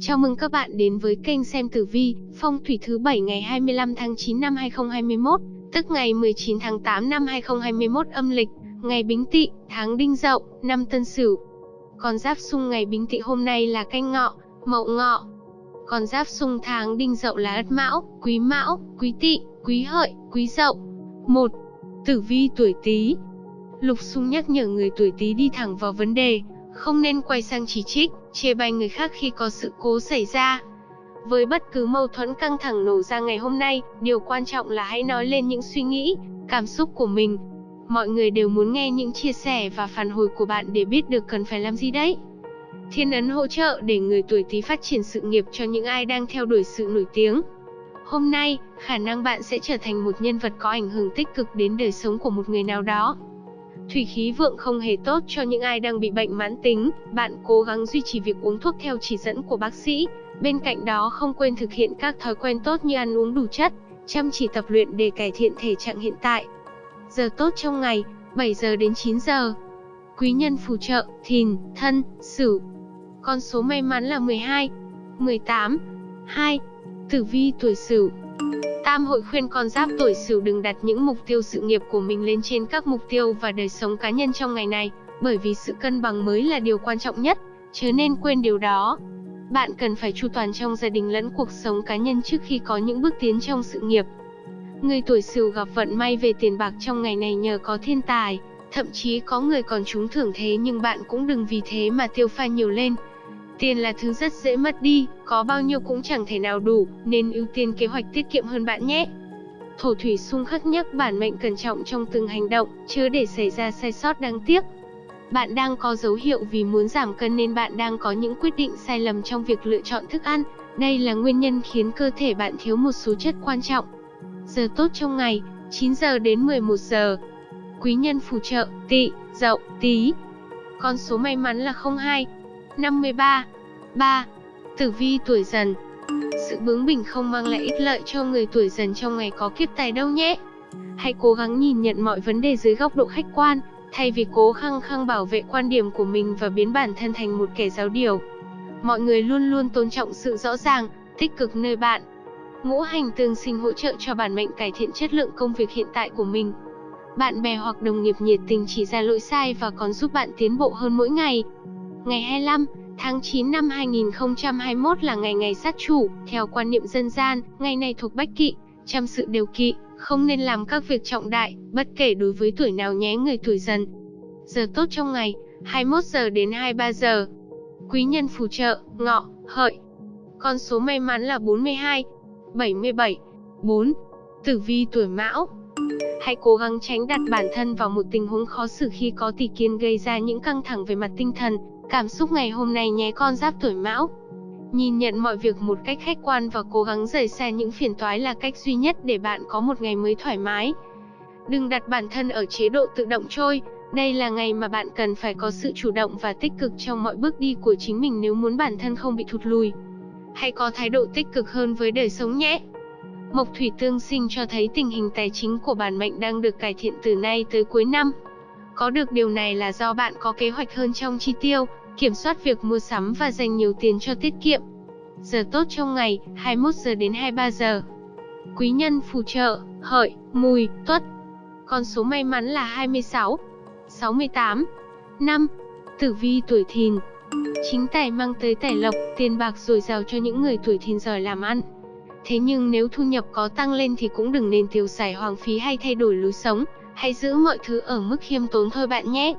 Chào mừng các bạn đến với kênh xem tử vi, phong thủy thứ 7 ngày 25 tháng 9 năm 2021, tức ngày 19 tháng 8 năm 2021 âm lịch, ngày Bính Tỵ, tháng Đinh Dậu, năm Tân Sửu. Con giáp xung ngày Bính Tỵ hôm nay là Canh Ngọ, Mậu Ngọ. Con giáp xung tháng Đinh Dậu là Ất Mão, Quý Mão, Quý Tỵ, Quý Hợi, Quý Dậu. 1. Tử vi tuổi Tý. Lục xung nhắc nhở người tuổi Tý đi thẳng vào vấn đề, không nên quay sang chỉ trích, chê bai người khác khi có sự cố xảy ra. Với bất cứ mâu thuẫn căng thẳng nổ ra ngày hôm nay, điều quan trọng là hãy nói lên những suy nghĩ, cảm xúc của mình. Mọi người đều muốn nghe những chia sẻ và phản hồi của bạn để biết được cần phải làm gì đấy. Thiên ấn hỗ trợ để người tuổi Tý phát triển sự nghiệp cho những ai đang theo đuổi sự nổi tiếng. Hôm nay, khả năng bạn sẽ trở thành một nhân vật có ảnh hưởng tích cực đến đời sống của một người nào đó. Thủy khí vượng không hề tốt cho những ai đang bị bệnh mãn tính, bạn cố gắng duy trì việc uống thuốc theo chỉ dẫn của bác sĩ. Bên cạnh đó không quên thực hiện các thói quen tốt như ăn uống đủ chất, chăm chỉ tập luyện để cải thiện thể trạng hiện tại. Giờ tốt trong ngày, 7 giờ đến 9 giờ. Quý nhân phù trợ, thìn, thân, sửu. Con số may mắn là 12, 18, 2. Tử vi tuổi sửu Tam hội khuyên con giáp tuổi Sửu đừng đặt những mục tiêu sự nghiệp của mình lên trên các mục tiêu và đời sống cá nhân trong ngày này, bởi vì sự cân bằng mới là điều quan trọng nhất, chứ nên quên điều đó. Bạn cần phải chu toàn trong gia đình lẫn cuộc sống cá nhân trước khi có những bước tiến trong sự nghiệp. Người tuổi Sửu gặp vận may về tiền bạc trong ngày này nhờ có thiên tài, thậm chí có người còn trúng thưởng thế nhưng bạn cũng đừng vì thế mà tiêu pha nhiều lên, Tiền là thứ rất dễ mất đi, có bao nhiêu cũng chẳng thể nào đủ, nên ưu tiên kế hoạch tiết kiệm hơn bạn nhé. Thổ thủy xung khắc nhắc bản mệnh cẩn trọng trong từng hành động, chớ để xảy ra sai sót đáng tiếc. Bạn đang có dấu hiệu vì muốn giảm cân nên bạn đang có những quyết định sai lầm trong việc lựa chọn thức ăn. Đây là nguyên nhân khiến cơ thể bạn thiếu một số chất quan trọng. Giờ tốt trong ngày, 9 giờ đến 11 giờ. Quý nhân phù trợ, tỵ, dậu, tí. Con số may mắn là 02, 53. 3. Tử vi tuổi dần Sự bướng bỉnh không mang lại ích lợi cho người tuổi dần trong ngày có kiếp tài đâu nhé. Hãy cố gắng nhìn nhận mọi vấn đề dưới góc độ khách quan, thay vì cố khăng khăng bảo vệ quan điểm của mình và biến bản thân thành một kẻ giáo điều. Mọi người luôn luôn tôn trọng sự rõ ràng, tích cực nơi bạn. Ngũ hành tương sinh hỗ trợ cho bản mệnh cải thiện chất lượng công việc hiện tại của mình. Bạn bè hoặc đồng nghiệp nhiệt tình chỉ ra lỗi sai và còn giúp bạn tiến bộ hơn mỗi ngày. Ngày 25 tháng 9 năm 2021 là ngày ngày sát chủ, theo quan niệm dân gian, ngày này thuộc bách kỵ, chăm sự đều kỵ, không nên làm các việc trọng đại, bất kể đối với tuổi nào nhé người tuổi dần. Giờ tốt trong ngày, 21 giờ đến 23 giờ. Quý nhân phù trợ, ngọ, hợi. Con số may mắn là 42, 77, 4. Tử vi tuổi mão. Hãy cố gắng tránh đặt bản thân vào một tình huống khó xử khi có tỷ kiến gây ra những căng thẳng về mặt tinh thần, cảm xúc ngày hôm nay nhé con giáp tuổi mão. Nhìn nhận mọi việc một cách khách quan và cố gắng rời xa những phiền toái là cách duy nhất để bạn có một ngày mới thoải mái. Đừng đặt bản thân ở chế độ tự động trôi, đây là ngày mà bạn cần phải có sự chủ động và tích cực trong mọi bước đi của chính mình nếu muốn bản thân không bị thụt lùi. Hãy có thái độ tích cực hơn với đời sống nhé. Mộc thủy tương sinh cho thấy tình hình tài chính của bản mệnh đang được cải thiện từ nay tới cuối năm. Có được điều này là do bạn có kế hoạch hơn trong chi tiêu, kiểm soát việc mua sắm và dành nhiều tiền cho tiết kiệm. Giờ tốt trong ngày, 21 giờ đến 23 giờ. Quý nhân phù trợ, hợi, mùi, tuất. Con số may mắn là 26, 68, 5. Tử vi tuổi thìn. Chính tài mang tới tài lộc, tiền bạc dồi dào cho những người tuổi thìn giỏi làm ăn. Thế nhưng nếu thu nhập có tăng lên thì cũng đừng nên tiêu xài hoang phí hay thay đổi lối sống, hãy giữ mọi thứ ở mức khiêm tốn thôi bạn nhé.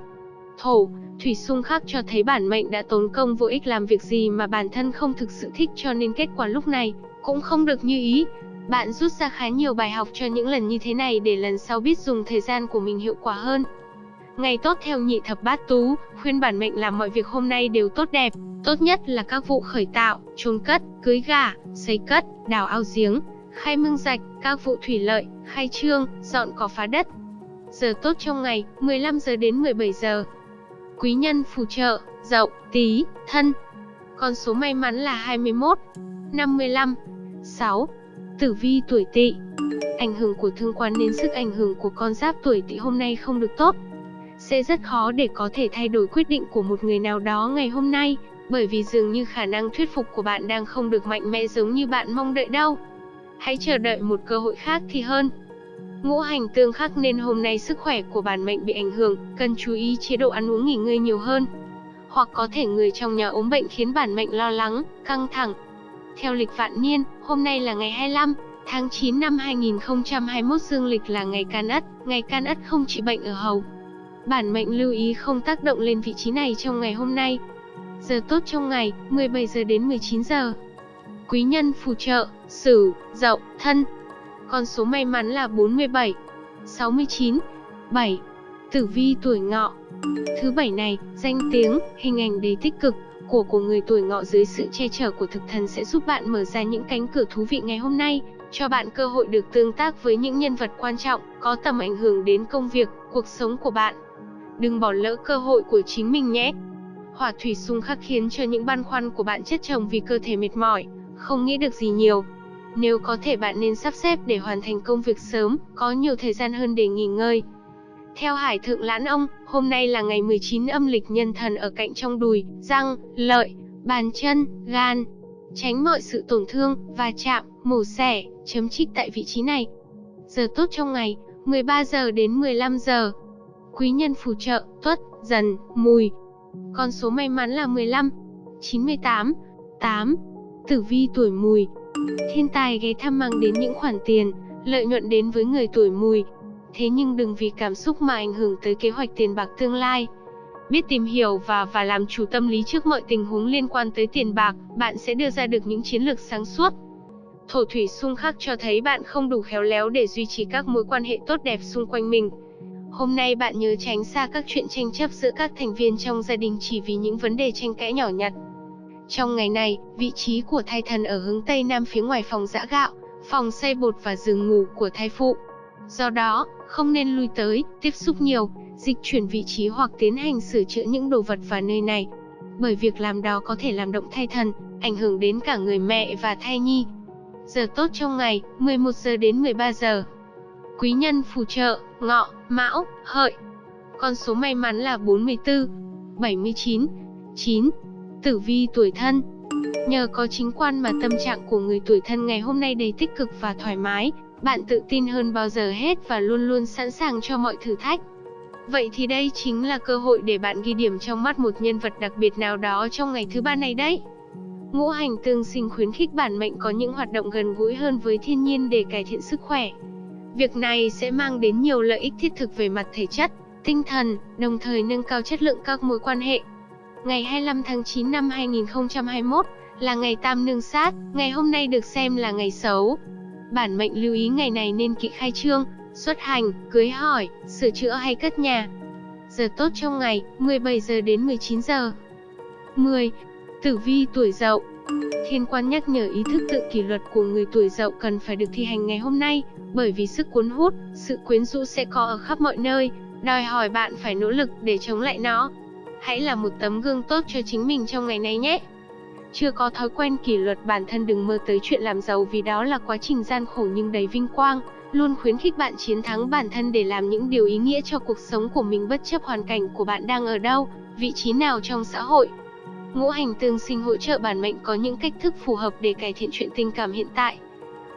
Thổ, thủy xung khắc cho thấy bản mệnh đã tốn công vô ích làm việc gì mà bản thân không thực sự thích cho nên kết quả lúc này cũng không được như ý. Bạn rút ra khá nhiều bài học cho những lần như thế này để lần sau biết dùng thời gian của mình hiệu quả hơn. Ngày tốt theo nhị thập bát tú, khuyên bản mệnh làm mọi việc hôm nay đều tốt đẹp, tốt nhất là các vụ khởi tạo, chôn cất, cưới gả, xây cất, đào ao giếng, khai mương rạch, các vụ thủy lợi, khai trương, dọn cỏ phá đất. Giờ tốt trong ngày, 15 giờ đến 17 giờ. Quý nhân phù trợ, dậu, tí, thân. Con số may mắn là 21, 55, 6. Tử vi tuổi tỵ. Ảnh hưởng của thương quan nên sức ảnh hưởng của con giáp tuổi tỵ hôm nay không được tốt. Sẽ rất khó để có thể thay đổi quyết định của một người nào đó ngày hôm nay. Bởi vì dường như khả năng thuyết phục của bạn đang không được mạnh mẽ giống như bạn mong đợi đâu. Hãy chờ đợi một cơ hội khác thì hơn. Ngũ hành tương khắc nên hôm nay sức khỏe của bản mệnh bị ảnh hưởng, cần chú ý chế độ ăn uống nghỉ ngơi nhiều hơn. Hoặc có thể người trong nhà ốm bệnh khiến bản mệnh lo lắng, căng thẳng. Theo lịch vạn niên, hôm nay là ngày 25, tháng 9 năm 2021 dương lịch là ngày can ất, ngày can ất không trị bệnh ở hầu. Bản mệnh lưu ý không tác động lên vị trí này trong ngày hôm nay. Giờ tốt trong ngày, 17 giờ đến 19 giờ. Quý nhân phù trợ, Sửu, Dậu, Thân. Con số may mắn là 47, 69, 7. Tử vi tuổi ngọ. Thứ bảy này, danh tiếng, hình ảnh đầy tích cực của của người tuổi ngọ dưới sự che chở của thực thần sẽ giúp bạn mở ra những cánh cửa thú vị ngày hôm nay, cho bạn cơ hội được tương tác với những nhân vật quan trọng, có tầm ảnh hưởng đến công việc, cuộc sống của bạn. Đừng bỏ lỡ cơ hội của chính mình nhé. Hỏa thủy xung khắc khiến cho những băn khoăn của bạn chất chồng vì cơ thể mệt mỏi, không nghĩ được gì nhiều. Nếu có thể bạn nên sắp xếp để hoàn thành công việc sớm, có nhiều thời gian hơn để nghỉ ngơi. Theo Hải Thượng Lãn Ông, hôm nay là ngày 19 âm lịch nhân thần ở cạnh trong đùi, răng, lợi, bàn chân, gan. Tránh mọi sự tổn thương, va chạm, mổ xẻ, chấm trích tại vị trí này. Giờ tốt trong ngày, 13 giờ đến 15 giờ. Quý nhân phù trợ, tuất, dần, mùi. Con số may mắn là 15, 98, 8. Tử vi tuổi mùi. Thiên tài ghé thăm mang đến những khoản tiền, lợi nhuận đến với người tuổi mùi. Thế nhưng đừng vì cảm xúc mà ảnh hưởng tới kế hoạch tiền bạc tương lai. Biết tìm hiểu và và làm chủ tâm lý trước mọi tình huống liên quan tới tiền bạc, bạn sẽ đưa ra được những chiến lược sáng suốt. Thổ thủy xung khắc cho thấy bạn không đủ khéo léo để duy trì các mối quan hệ tốt đẹp xung quanh mình. Hôm nay bạn nhớ tránh xa các chuyện tranh chấp giữa các thành viên trong gia đình chỉ vì những vấn đề tranh cãi nhỏ nhặt. Trong ngày này, vị trí của thai thần ở hướng Tây Nam phía ngoài phòng giã gạo, phòng xây bột và giường ngủ của thai phụ. Do đó, không nên lui tới, tiếp xúc nhiều, dịch chuyển vị trí hoặc tiến hành sửa chữa những đồ vật vào nơi này. Bởi việc làm đó có thể làm động thai thần, ảnh hưởng đến cả người mẹ và thai nhi. Giờ tốt trong ngày, 11 giờ đến 13 giờ. Quý nhân phù trợ, ngọ, mão, hợi. Con số may mắn là 44, 79, 9. Tử vi tuổi thân Nhờ có chính quan mà tâm trạng của người tuổi thân ngày hôm nay đầy tích cực và thoải mái, bạn tự tin hơn bao giờ hết và luôn luôn sẵn sàng cho mọi thử thách. Vậy thì đây chính là cơ hội để bạn ghi điểm trong mắt một nhân vật đặc biệt nào đó trong ngày thứ ba này đấy. Ngũ hành tương sinh khuyến khích bản mệnh có những hoạt động gần gũi hơn với thiên nhiên để cải thiện sức khỏe. Việc này sẽ mang đến nhiều lợi ích thiết thực về mặt thể chất, tinh thần, đồng thời nâng cao chất lượng các mối quan hệ. Ngày 25 tháng 9 năm 2021 là ngày tam nương sát, ngày hôm nay được xem là ngày xấu. Bản mệnh lưu ý ngày này nên kỵ khai trương, xuất hành, cưới hỏi, sửa chữa hay cất nhà. Giờ tốt trong ngày, 17 giờ đến 19 giờ. 10. Tử vi tuổi dậu Thiên quan nhắc nhở ý thức tự kỷ luật của người tuổi dậu cần phải được thi hành ngày hôm nay, bởi vì sức cuốn hút, sự quyến rũ sẽ có ở khắp mọi nơi, đòi hỏi bạn phải nỗ lực để chống lại nó. Hãy là một tấm gương tốt cho chính mình trong ngày này nhé. Chưa có thói quen kỷ luật bản thân đừng mơ tới chuyện làm giàu vì đó là quá trình gian khổ nhưng đầy vinh quang, luôn khuyến khích bạn chiến thắng bản thân để làm những điều ý nghĩa cho cuộc sống của mình bất chấp hoàn cảnh của bạn đang ở đâu, vị trí nào trong xã hội. Ngũ hành tương sinh hỗ trợ bản mệnh có những cách thức phù hợp để cải thiện chuyện tình cảm hiện tại.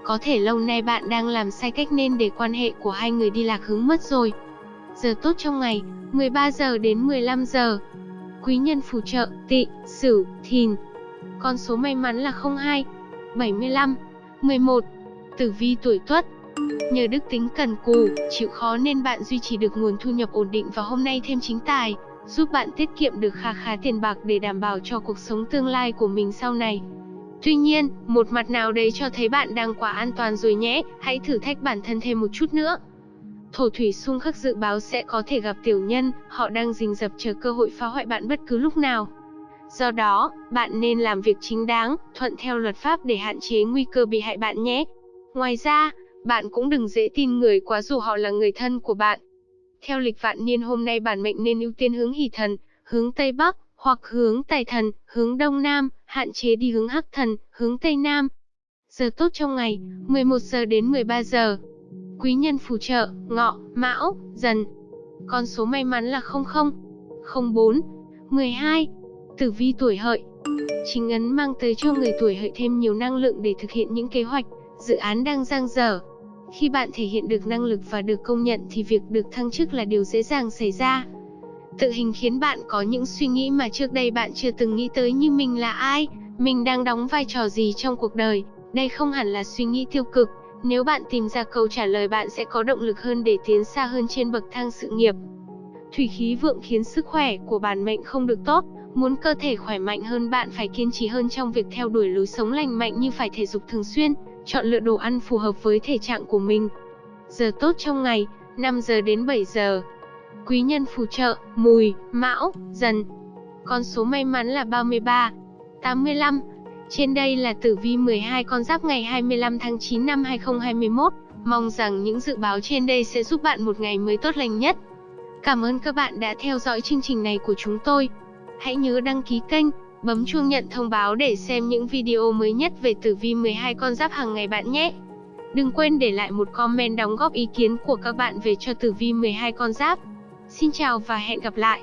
Có thể lâu nay bạn đang làm sai cách nên để quan hệ của hai người đi lạc hướng mất rồi. Giờ tốt trong ngày, 13 giờ đến 15 giờ. Quý nhân phù trợ, tị, sửu, thìn. Con số may mắn là 02, 75, 11. Tử vi tuổi tuất, Nhờ đức tính cần cù, chịu khó nên bạn duy trì được nguồn thu nhập ổn định và hôm nay thêm chính tài, giúp bạn tiết kiệm được kha khá tiền bạc để đảm bảo cho cuộc sống tương lai của mình sau này. Tuy nhiên, một mặt nào đấy cho thấy bạn đang quá an toàn rồi nhé, hãy thử thách bản thân thêm một chút nữa. Thổ thủy xung khắc dự báo sẽ có thể gặp tiểu nhân, họ đang rình rập chờ cơ hội phá hoại bạn bất cứ lúc nào. Do đó, bạn nên làm việc chính đáng, thuận theo luật pháp để hạn chế nguy cơ bị hại bạn nhé. Ngoài ra, bạn cũng đừng dễ tin người quá dù họ là người thân của bạn. Theo lịch vạn niên hôm nay bản mệnh nên ưu tiên hướng hỷ thần, hướng Tây Bắc, hoặc hướng Tài thần, hướng Đông Nam, hạn chế đi hướng Hắc thần, hướng Tây Nam. Giờ tốt trong ngày, 11 giờ đến 13 giờ. Quý nhân phù trợ, ngọ, mão, dần. Con số may mắn là 00, 04, 12. Tử vi tuổi hợi, chính ấn mang tới cho người tuổi hợi thêm nhiều năng lượng để thực hiện những kế hoạch, dự án đang dang dở. Khi bạn thể hiện được năng lực và được công nhận thì việc được thăng chức là điều dễ dàng xảy ra. Tự hình khiến bạn có những suy nghĩ mà trước đây bạn chưa từng nghĩ tới như mình là ai, mình đang đóng vai trò gì trong cuộc đời. Đây không hẳn là suy nghĩ tiêu cực, nếu bạn tìm ra câu trả lời bạn sẽ có động lực hơn để tiến xa hơn trên bậc thang sự nghiệp. Thủy khí vượng khiến sức khỏe của bản mệnh không được tốt, muốn cơ thể khỏe mạnh hơn bạn phải kiên trì hơn trong việc theo đuổi lối sống lành mạnh như phải thể dục thường xuyên, chọn lựa đồ ăn phù hợp với thể trạng của mình. Giờ tốt trong ngày, 5 giờ đến 7 giờ. Quý nhân phù trợ, mùi, mão, dần. Con số may mắn là 33, 85. Trên đây là tử vi 12 con giáp ngày 25 tháng 9 năm 2021. Mong rằng những dự báo trên đây sẽ giúp bạn một ngày mới tốt lành nhất. Cảm ơn các bạn đã theo dõi chương trình này của chúng tôi. Hãy nhớ đăng ký kênh, bấm chuông nhận thông báo để xem những video mới nhất về tử vi 12 con giáp hàng ngày bạn nhé. Đừng quên để lại một comment đóng góp ý kiến của các bạn về cho tử vi 12 con giáp. Xin chào và hẹn gặp lại.